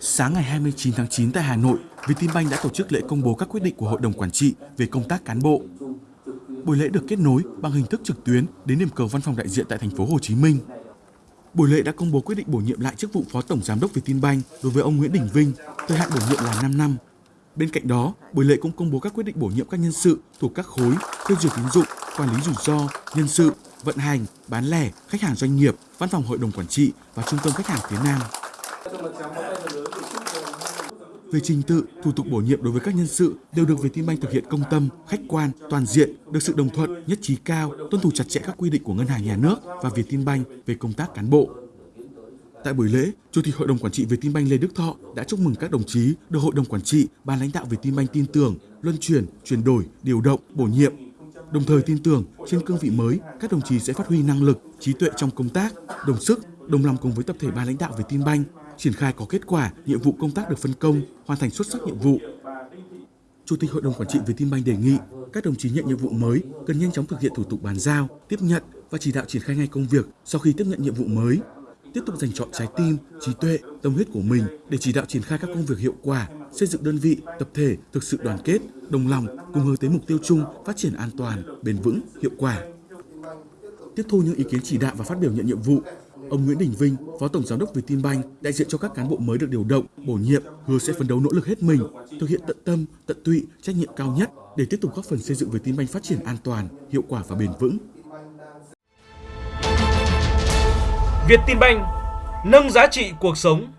Sáng ngày 29 tháng 9 tại Hà Nội, Vietinbank đã tổ chức lễ công bố các quyết định của Hội đồng Quản trị về công tác cán bộ. Buổi lễ được kết nối bằng hình thức trực tuyến đến điểm cầu văn phòng đại diện tại thành phố Hồ Chí Minh. Buổi lễ đã công bố quyết định bổ nhiệm lại chức vụ Phó Tổng Giám đốc Vietinbank đối với ông Nguyễn Đình Vinh, thời hạn bổ nhiệm là 5 năm. Bên cạnh đó, buổi lễ cũng công bố các quyết định bổ nhiệm các nhân sự thuộc các khối phê duyệt tín dụng, quản lý rủi ro, nhân sự, vận hành, bán lẻ, khách hàng doanh nghiệp, văn phòng hội đồng quản trị và trung tâm khách hàng phía Nam. Về trình tự, thủ tục bổ nhiệm đối với các nhân sự đều được Vietinbank thực hiện công tâm, khách quan, toàn diện, được sự đồng thuận, nhất trí cao, tuân thủ chặt chẽ các quy định của Ngân hàng Nhà nước và Vietinbank về công tác cán bộ. Tại buổi lễ, Chủ tịch Hội đồng Quản trị Vietinbank Lê Đức Thọ đã chúc mừng các đồng chí được Hội đồng Quản trị, ban lãnh đạo Vietinbank tin tưởng, luân chuyển, chuyển đổi, điều động, bổ nhiệm. Đồng thời tin tưởng trên cương vị mới, các đồng chí sẽ phát huy năng lực, trí tuệ trong công tác, đồng sức, đồng lòng cùng với tập thể ban lãnh đạo Vietinbank triển khai có kết quả nhiệm vụ công tác được phân công, hoàn thành xuất sắc nhiệm vụ. Chủ tịch Hội đồng Quản trị Vietinbank đề nghị các đồng chí nhận nhiệm vụ mới cần nhanh chóng thực hiện thủ tục bàn giao, tiếp nhận và chỉ đạo triển khai ngay công việc sau khi tiếp nhận nhiệm vụ mới. Tiếp tục dành chọn trái tim, trí tuệ, tâm huyết của mình để chỉ đạo triển khai các công việc hiệu quả, xây dựng đơn vị, tập thể thực sự đoàn kết, đồng lòng cùng hướng tới mục tiêu chung phát triển an toàn, bền vững, hiệu quả. Tiếp thu những ý kiến chỉ đạo và phát biểu nhận nhiệm vụ, Ông Nguyễn Đình Vinh, Phó Tổng Giám đốc Vietinbank, đại diện cho các cán bộ mới được điều động, bổ nhiệm, hứa sẽ phấn đấu nỗ lực hết mình, thực hiện tận tâm, tận tụy, trách nhiệm cao nhất để tiếp tục góp phần xây dựng Vietinbank phát triển an toàn, hiệu quả và bền vững. Vietinbank nâng giá trị cuộc sống